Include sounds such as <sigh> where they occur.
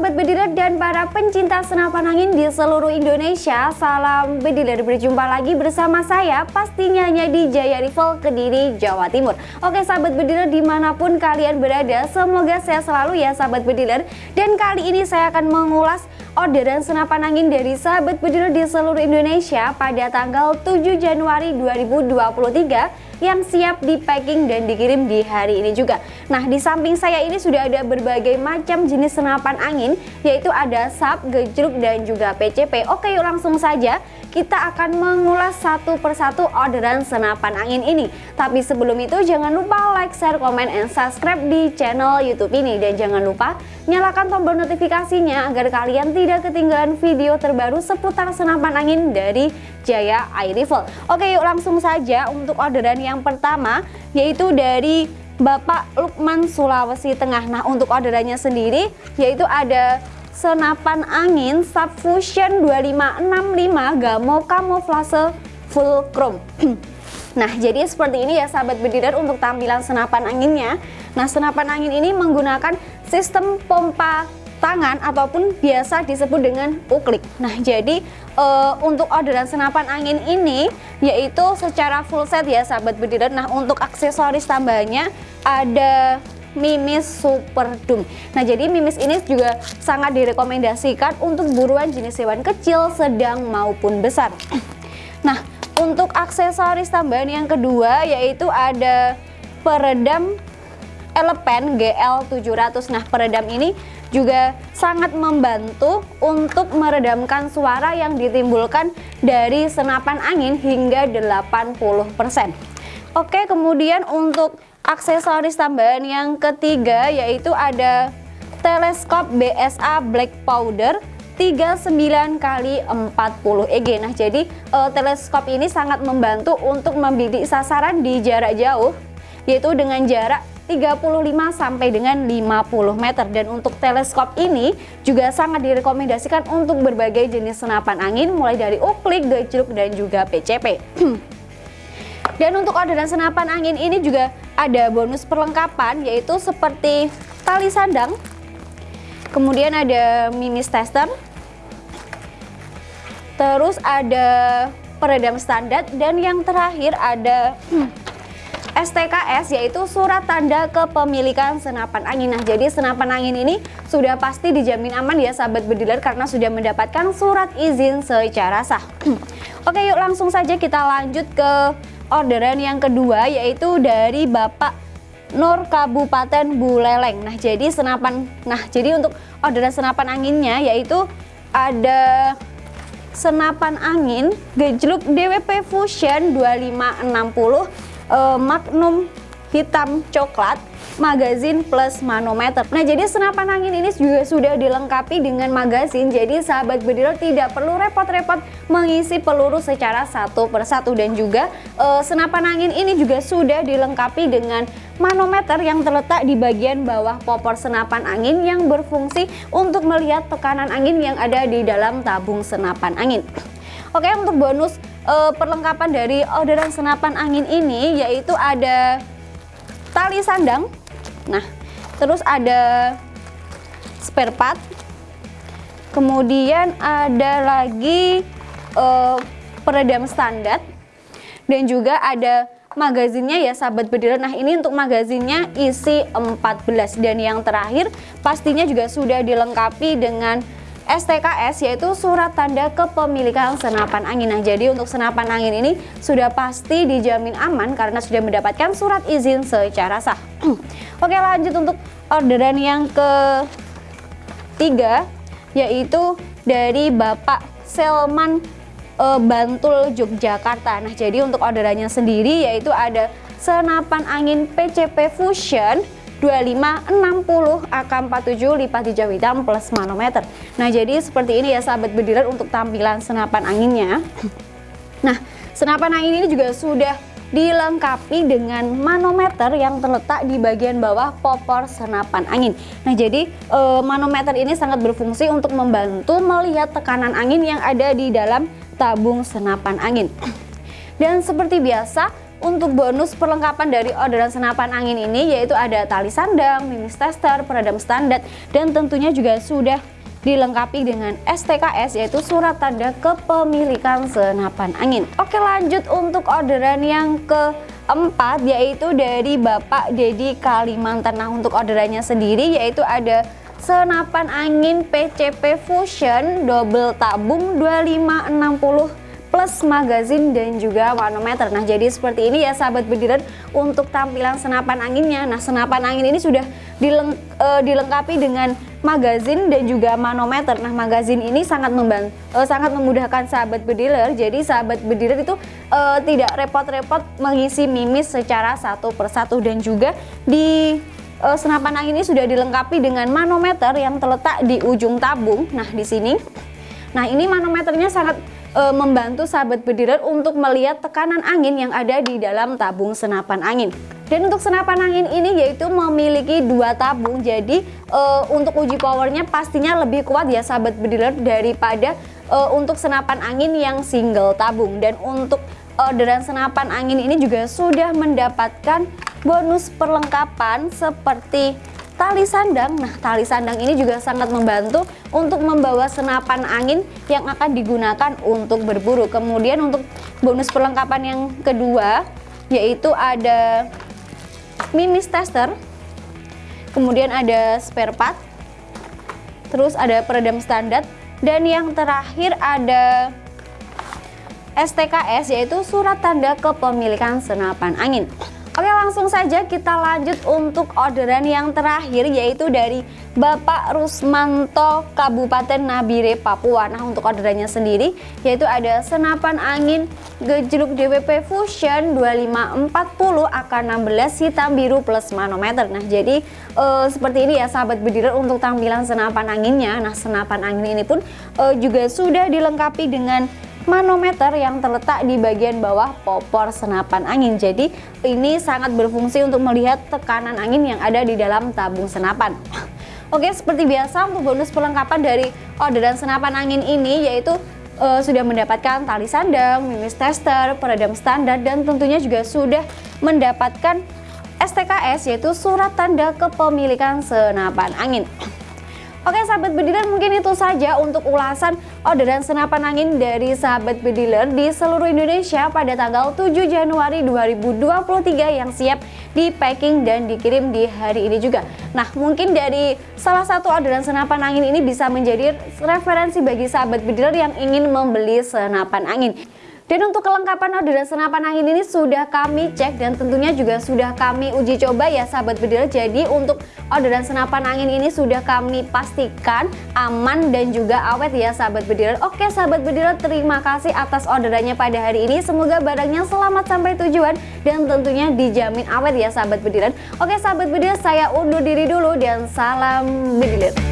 sahabat bediler dan para pencinta senapan angin di seluruh Indonesia Salam bediler berjumpa lagi bersama saya pastinya hanya di Jaya Rival Kediri Jawa Timur. Oke sahabat bediler di mana pun kalian berada semoga sehat selalu ya sahabat bediler Dan kali ini saya akan mengulas orderan senapan angin dari sahabat bediler di seluruh Indonesia pada tanggal 7 Januari 2023 yang siap di packing dan dikirim di hari ini juga. Nah, di samping saya ini sudah ada berbagai macam jenis senapan angin, yaitu ada SAP, gejruk, dan juga PCP. Oke, yuk langsung saja kita akan mengulas satu persatu orderan senapan angin ini. Tapi sebelum itu jangan lupa like, share, komen, and subscribe di channel YouTube ini. Dan jangan lupa nyalakan tombol notifikasinya agar kalian tidak ketinggalan video terbaru seputar senapan angin dari Jaya Air Rifle. Oke yuk langsung saja untuk orderan yang pertama yaitu dari Bapak Lukman Sulawesi Tengah. Nah untuk orderannya sendiri yaitu ada senapan angin Subfusion 2565 Gamo Camouflage Full Chrome <clears throat> Nah jadi seperti ini ya sahabat bediler untuk tampilan senapan anginnya Nah senapan angin ini menggunakan sistem pompa tangan ataupun biasa disebut dengan uklik Nah jadi e, untuk orderan senapan angin ini yaitu secara full set ya sahabat bediler Nah untuk aksesoris tambahannya ada Mimis Super Doom. Nah, jadi Mimis ini juga sangat direkomendasikan untuk buruan jenis hewan kecil, sedang maupun besar. Nah, untuk aksesoris tambahan yang kedua yaitu ada peredam Elepen GL700. Nah, peredam ini juga sangat membantu untuk meredamkan suara yang ditimbulkan dari senapan angin hingga 80%. Oke, kemudian untuk aksesoris tambahan yang ketiga yaitu ada teleskop BSA Black Powder 39 kali 40 EG. Nah, jadi uh, teleskop ini sangat membantu untuk membidik sasaran di jarak jauh yaitu dengan jarak 35 sampai dengan 50 meter dan untuk teleskop ini juga sangat direkomendasikan untuk berbagai jenis senapan angin mulai dari uklik, gejruk dan juga PCP. <clears throat> dan untuk orderan senapan angin ini juga ada bonus perlengkapan yaitu seperti tali sandang kemudian ada mimis tester terus ada peredam standar dan yang terakhir ada <clears throat> STKS yaitu surat tanda kepemilikan senapan angin. Nah, jadi senapan angin ini sudah pasti dijamin aman ya sahabat bediler karena sudah mendapatkan surat izin secara sah. <clears throat> Oke, yuk langsung saja kita lanjut ke orderan yang kedua yaitu dari Bapak Nur Kabupaten Buleleng. Nah, jadi senapan nah, jadi untuk orderan senapan anginnya yaitu ada senapan angin gejluk DWP Fusion 2560 eh, Magnum hitam coklat magazin plus manometer. Nah, jadi senapan angin ini juga sudah dilengkapi dengan magazin. Jadi sahabat bediler tidak perlu repot-repot mengisi peluru secara satu persatu dan juga e, senapan angin ini juga sudah dilengkapi dengan manometer yang terletak di bagian bawah popor senapan angin yang berfungsi untuk melihat tekanan angin yang ada di dalam tabung senapan angin. Oke, untuk bonus e, perlengkapan dari orderan senapan angin ini yaitu ada tali sandang. Nah, terus ada spare part. Kemudian ada lagi uh, peredam standar. Dan juga ada magazinnya ya sahabat bediler Nah ini untuk magazinnya isi 14 dan yang terakhir pastinya juga sudah dilengkapi dengan STKS yaitu surat tanda kepemilikan senapan angin. Nah, jadi untuk senapan angin ini sudah pasti dijamin aman karena sudah mendapatkan surat izin secara sah. <clears throat> Oke, lanjut untuk orderan yang ketiga yaitu dari Bapak Selman e, Bantul Yogyakarta. Nah, jadi untuk orderannya sendiri yaitu ada senapan angin PCP Fusion 2560 AK47 lipat hijau hitam plus manometer Nah jadi seperti ini ya sahabat bediler untuk tampilan senapan anginnya Nah senapan angin ini juga sudah dilengkapi dengan manometer yang terletak di bagian bawah popor senapan angin. Nah, jadi e, manometer ini sangat berfungsi untuk membantu melihat tekanan angin yang ada di dalam tabung senapan angin. Dan seperti biasa, untuk bonus perlengkapan dari orderan senapan angin ini yaitu ada tali sandang, mimis tester, peredam standar dan tentunya juga sudah dilengkapi dengan STKS yaitu surat tanda kepemilikan senapan angin. Oke lanjut untuk orderan yang keempat yaitu dari Bapak Dedi Kalimantan. Nah untuk orderannya sendiri yaitu ada senapan angin PCP Fusion double tabung 2560 plus magazin dan juga manometer nah jadi seperti ini ya sahabat bediran untuk tampilan senapan anginnya. Nah senapan angin ini sudah dileng, uh, dilengkapi dengan magazin dan juga manometer. Nah magazin ini sangat membantu uh, sangat memudahkan sahabat bediler. Jadi sahabat bediler itu uh, tidak repot-repot mengisi mimis secara satu persatu. Dan juga di uh, senapan angin ini sudah dilengkapi dengan manometer yang terletak di ujung tabung. Nah di sini. Nah ini manometernya sangat e, membantu sahabat bediler untuk melihat tekanan angin yang ada di dalam tabung senapan angin. Dan untuk senapan angin ini yaitu memiliki dua tabung, jadi e, untuk uji powernya pastinya lebih kuat ya sahabat bediler daripada e, untuk senapan angin yang single tabung. Dan untuk orderan senapan angin ini juga sudah mendapatkan bonus perlengkapan seperti tali sandang. Nah, tali sandang ini juga sangat membantu untuk membawa senapan angin yang akan digunakan untuk berburu. Kemudian untuk bonus perlengkapan yang kedua yaitu ada mimis tester. Kemudian ada spare part. Terus ada peredam standar dan yang terakhir ada STKS yaitu surat tanda kepemilikan senapan angin. Oke langsung saja kita lanjut untuk orderan yang terakhir yaitu dari Bapak Rusmanto Kabupaten Nabire Papua. Nah untuk orderannya sendiri yaitu ada senapan angin gejluk DWP Fusion 2540 AK16 hitam biru plus manometer. Nah jadi uh, seperti ini ya sahabat bediler untuk tampilan senapan anginnya. Nah senapan angin ini pun uh, juga sudah dilengkapi dengan manometer yang terletak di bagian bawah popor senapan angin. Jadi ini sangat berfungsi untuk melihat tekanan angin yang ada di dalam tabung senapan. <laughs> Oke, seperti biasa untuk bonus perlengkapan dari orderan senapan angin ini yaitu uh, sudah mendapatkan tali sandang, mimis tester, peredam standar dan tentunya juga sudah mendapatkan STKS yaitu surat tanda kepemilikan senapan angin. Oke sahabat bediler mungkin itu saja untuk ulasan orderan senapan angin dari sahabat bediler di seluruh Indonesia pada tanggal 7 Januari 2023 yang siap di packing dan dikirim di hari ini juga. Nah mungkin dari salah satu orderan senapan angin ini bisa menjadi referensi bagi sahabat bediler yang ingin membeli senapan angin. Dan untuk kelengkapan orderan senapan angin ini sudah kami cek dan tentunya juga sudah kami uji coba ya sahabat bediler. Jadi untuk orderan senapan angin ini sudah kami pastikan aman dan juga awet ya sahabat bediler. Oke sahabat bediler terima kasih atas orderannya pada hari ini. Semoga barangnya selamat sampai tujuan dan tentunya dijamin awet ya sahabat bediler. Oke sahabat bediler saya undur diri dulu dan salam bediler.